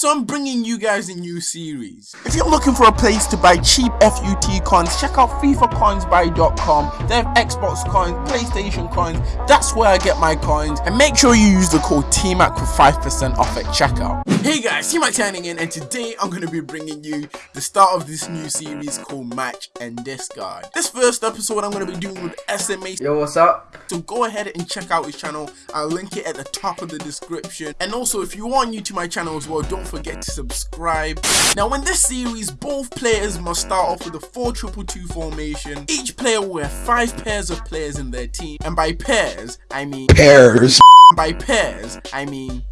So I'm bringing you guys a new series. If you're looking for a place to buy cheap FUT coins, check out FIFACoinsBuy.com. They have Xbox coins, PlayStation coins, that's where I get my coins. And make sure you use the code TMAC for 5% off at checkout. Hey guys, TMAC signing in and today I'm going to be bringing you the start of this new series called Match and Discard. This first episode I'm going to be doing with SMA. Yo, what's up? So go ahead and check out his channel. I'll link it at the top of the description. And also if you are new to my channel as well, don't forget to subscribe. Now in this series, both players must start off with a 4-2-2 formation. Each player will have 5 pairs of players in their team. And by pairs, I mean... Pairs. By pairs, I mean...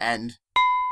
And...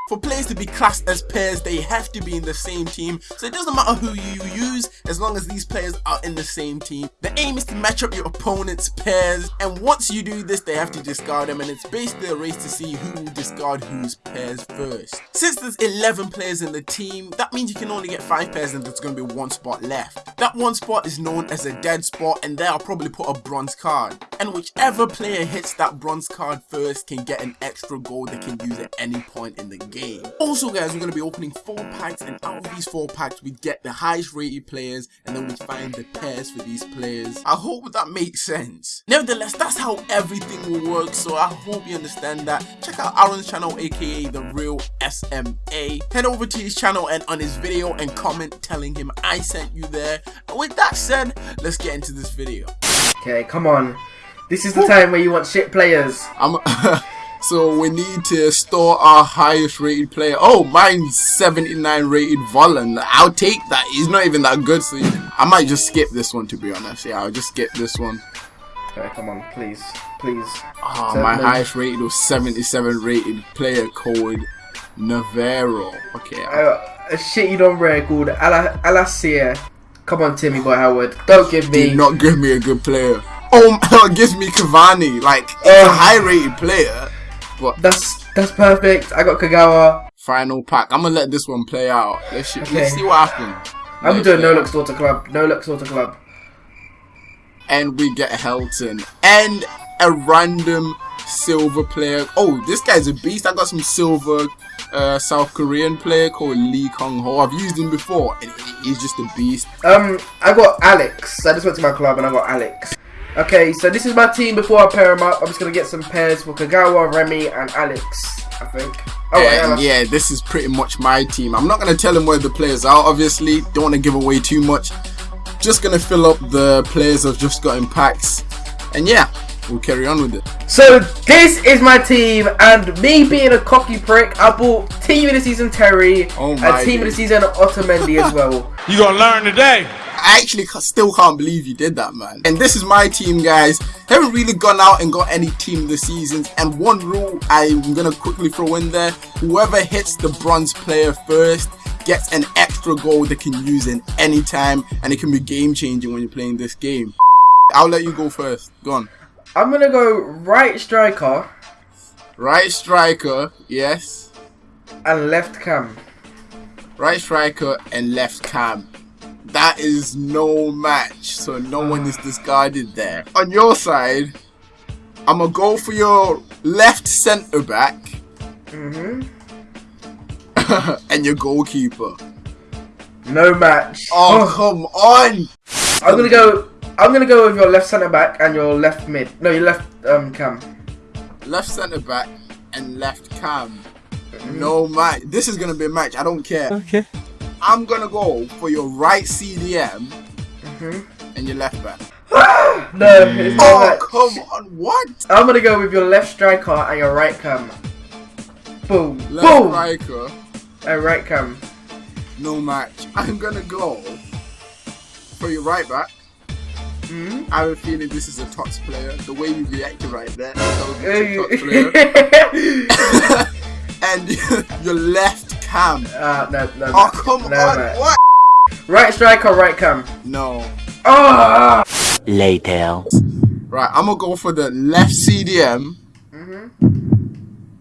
For players to be classed as pairs, they have to be in the same team, so it doesn't matter who you use as long as these players are in the same team. The aim is to match up your opponent's pairs, and once you do this, they have to discard them, and it's basically a race to see who will discard whose pairs first. Since there's 11 players in the team, that means you can only get 5 pairs and there's going to be one spot left. That one spot is known as a dead spot, and there I'll probably put a bronze card. And whichever player hits that bronze card first can get an extra gold they can use at any point in the game game. Also guys, we're going to be opening 4 packs and out of these 4 packs we get the highest rated players and then we find the pairs for these players. I hope that makes sense. Nevertheless, that's how everything will work so I hope you understand that. Check out Aaron's channel aka The Real SMA. Head over to his channel and on his video and comment telling him I sent you there. And with that said, let's get into this video. Okay, come on. This is the time where you want shit players. I'm So we need to store our highest rated player. Oh, mine's 79 rated Vollen. I'll take that. He's not even that good, so I might just skip this one to be honest. Yeah, I'll just skip this one. Okay, come on, please, please. Oh, my highest rated was 77 rated player called Navarro. Okay. Uh, a shitty nombre called Ala Alasia. Come on, Timmy Boy Howard. Don't give me. Do not give me a good player. Oh, gives me Cavani. Like, a high rated player. But that's that's perfect. I got Kagawa. Final pack. I'm gonna let this one play out. Let's, okay. let's see what happens. I'm doing no look slaughter club. No look slaughter club. And we get Helton and a random silver player. Oh, this guy's a beast. I got some silver uh, South Korean player called Lee Keun-ho. I've used him before, and he's just a beast. Um, I got Alex. I just went to my club and I got Alex. Okay, so this is my team before I pair them up. I'm just going to get some pairs for Kagawa, Remy, and Alex, I think. Oh, yeah, yeah, this is pretty much my team. I'm not going to tell them where the players are, obviously. Don't want to give away too much. Just going to fill up the players I've just got in packs. And yeah, we'll carry on with it. So this is my team, and me being a cocky prick, I bought Team of the Season Terry oh and Team of the Season Otamendi as well. You gonna learn today. I actually still can't believe you did that, man. And this is my team, guys. Haven't really gone out and got any team this season. And one rule I'm gonna quickly throw in there: whoever hits the bronze player first gets an extra goal they can use in any time, and it can be game changing when you're playing this game. I'll let you go first. Go on. I'm gonna go right striker. Right striker, yes. And left cam. Right striker and left cam that is no match. So no one is discarded there. On your side, I'm going to go for your left centre back. Mm-hmm. and your goalkeeper. No match. Oh, oh, come on. I'm gonna go. I'm gonna go with your left centre back and your left mid. No, your left um cam. Left centre back and left cam. Mm -hmm. No match. This is gonna be a match. I don't care. Okay. I'm gonna go for your right CDM mm-hmm. and your left back. no, it's not. Oh, come on, what? I'm gonna go with your left striker and your right cam. Boom. Left Boom. striker. And right cam. No match. I'm gonna go for your right back. Mm -hmm. I have a feeling this is a Tots player. The way you reacted right there, that would be a Tots player. and your left cam. Uh, no, no. Oh, come no, on. No. What? Right striker, right cam. No. Oh! Later. Right, I'm gonna go for the left CDM mm -hmm.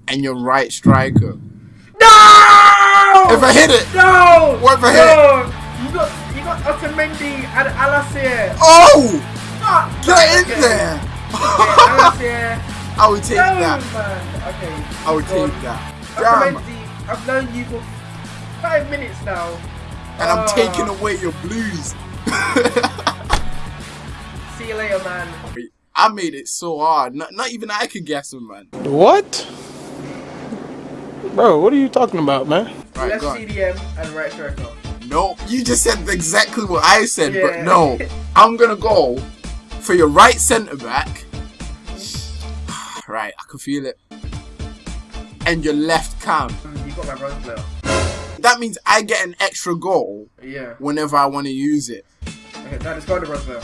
and your right striker. No! If I hit it. No! What if I no! hit it? You got, you got Otamendi and Alcácer. Oh! Ah, Get in okay. there! okay, I would take no, that. Man. Okay. I would take that. Damn. I've known you for five minutes now. And I'm Ah. taking away your blues. See you later, man. I made it so hard. Not, not even I could guess him, man. What? Bro, what are you talking about, man? Right, Left. CDM and right striker. No, you just said exactly what I said, Yeah. but no. I'm gonna go for your right centre back. Right, I can feel it. And your left cam. Mm, You got my bronze player. That means I get an extra goal Yeah. whenever I want to use it. Okay, now discard the bronze player.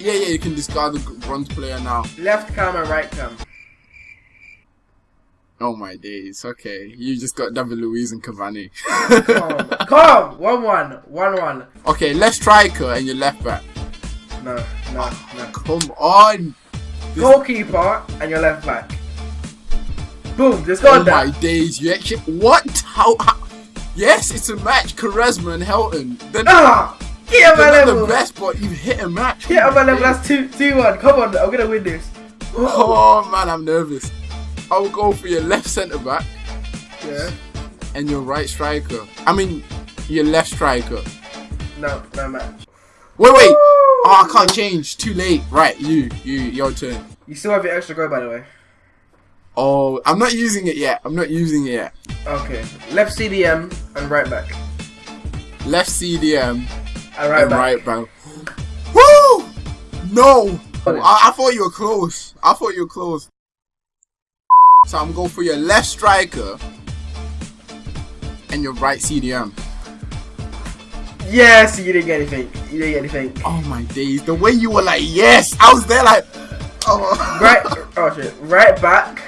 Yeah, yeah, you can discard the bronze player now. Left cam and right cam. Oh my days. Okay, you just got David Luiz and Cavani. Come, Calm. One one. One one. okay, left striker and your left back. No, no, no. Come on. Goalkeeper and your left back. Boom. Oh Discard my days. You actually what? How, how? Yes, it's a match. Quaresma and Helton. They're, Ah! Get on my level. the best, but you've hit a match. Get on my level. That's two, two, one. Come on. I'm gonna win this. Oh man, I'm nervous. I'll go for your left centre back Yeah. and your right striker. I mean, your left striker. No, no match. Wait, wait. Oh, I can't change. Too late. Right, you, you, your turn. You still have your extra go, by the way. Oh, I'm not using it yet. I'm not using it yet. Okay. Left CDM and right back. Left CDM And right and back. right back. Woo! No! I, I thought you were close. I thought you were close. So I'm going for your left striker and your right CDM. Yes, you didn't get anything. You didn't get anything. Oh my days. The way you were like, yes! I was there like, oh. Right. Oh shit. Right back.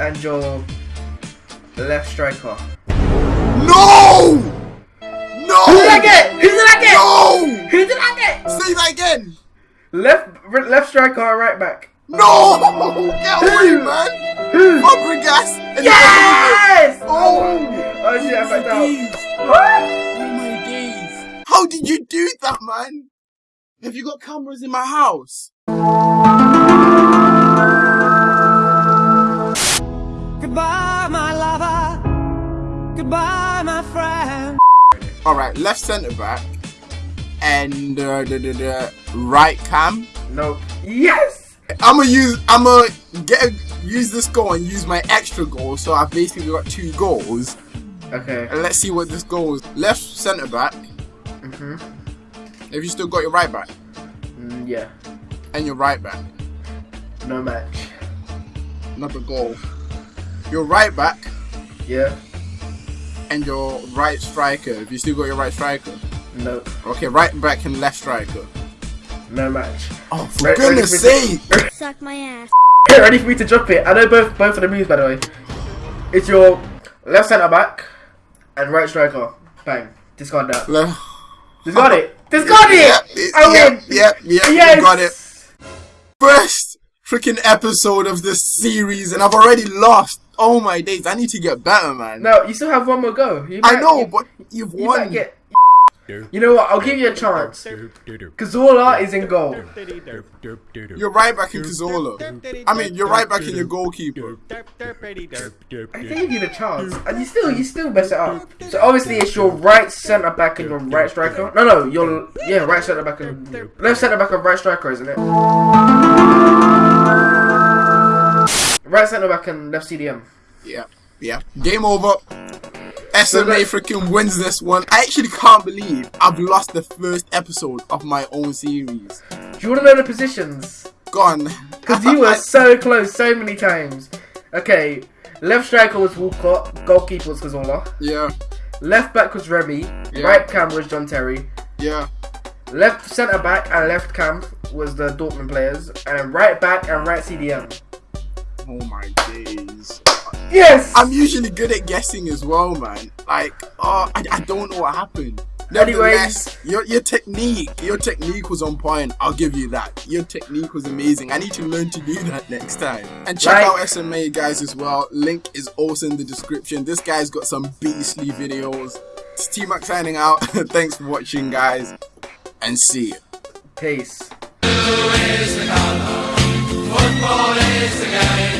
And your left striker. No! No! Who did I get? Who did I get? No! Who did I get? Say that again! Left, left striker and right back. No! Get away, man! Who? Fabregas! and Yes! Oh! Oh shit! I my out. What? Oh my days! How did you do that, man? Have you got cameras in my house? Goodbye, my lover. Goodbye, my friend. Alright, left centre back. And uh, the, the, the right cam. Nope. Yes! I'ma use I'ma get a, use this goal and use my extra goal, so I've basically got two goals. Okay. And let's see what this goal is. Left centre back. Mhm. Have you still got your right back? Mm, yeah. And your right back. No match. Another goal. Your right back Yeah. and your right striker. Have you still got your right striker? No. Okay, right back and left striker. No match. Oh, for Right, goodness for me to- sake! Suck my ass. Ready for me to drop it? I know both both of the moves by the way. It's your left centre back and right striker. Bang. Discard that. Le- Discard it. Discard Yeah, it. it- I yeah, win. yeah, yeah, you Yes. got it. First freaking episode of this series, and I've already lost. Oh my days! I need to get better, man. No, you still have one more go. You I know, you- but you've you won. get. You know what? I'll give you a chance. Cazorla is in goal. You're right back in Cazorla. I mean, you're right back in your goalkeeper. I gave you the chance, and you still you still mess it up. So obviously it's your right centre back and your right striker. No, no, your yeah right centre back and left centre back and right striker, isn't it? Right centre back and left CDM. Yeah, yeah. Game over. SMA freaking wins this one. I actually can't believe I've lost the first episode of my own series. Do you want to know the positions? Gone. Because you were so close so many times. Okay, left striker was Walcott, goalkeeper was Cazorla, Yeah, left back was Remy, Yeah. right cam was John Terry, yeah. left centre back and left cam was the Dortmund players, and right back and right CDM. Oh my days. Yes! I'm usually good at guessing as well, man. Like, oh, I, I don't know what happened. Anyways. Nevertheless, your your technique, your technique was on point. I'll give you that. Your technique was amazing. I need to learn to do that next time. And check Like- out SMA guys as well. Link is also in the description. This guy's got some beastly videos. It's T Mac signing out. Thanks for watching, guys, and see you. Peace. Football is the game.